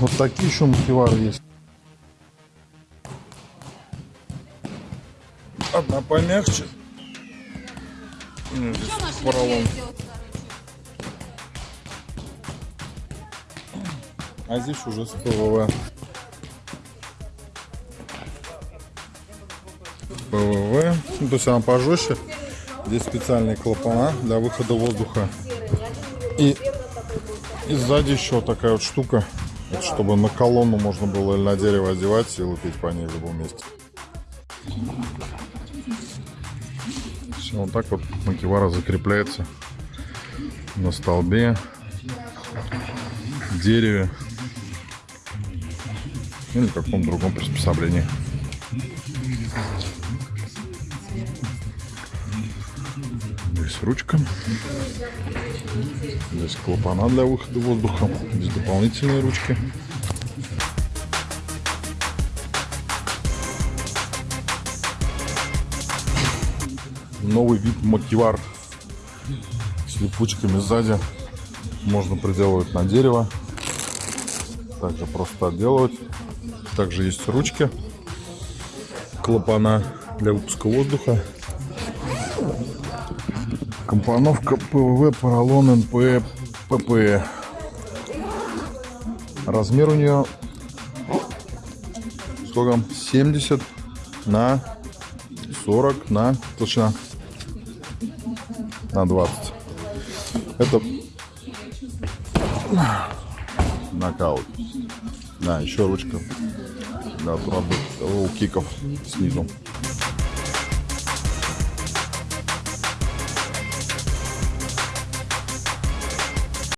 Вот такие еще мультивары есть. Одна помягче. Ну, здесь поролон. А здесь уже с ПВВ. ПВВ. Ну, то есть она пожестче. Здесь специальные клапана для выхода воздуха. И, и сзади еще такая вот штука, вот чтобы на колонну можно было или на дерево одевать и лупить по ней в любом месте. Все, вот так вот макивара закрепляется на столбе, дереве или каком другом приспособлении. Ручка. Здесь клапана для выхода воздуха. Здесь дополнительные ручки. Новый вид мотивар с липучками сзади. Можно приделывать на дерево. Также просто отделывать. Также есть ручки. Клапана для выпуска воздуха. Компоновка ПВВ, поролон, НП, ПП. Размер у нее сколько? 70 на 40 на толщина на 20. Это нокаут. Да, еще ручка для отработки киков снизу.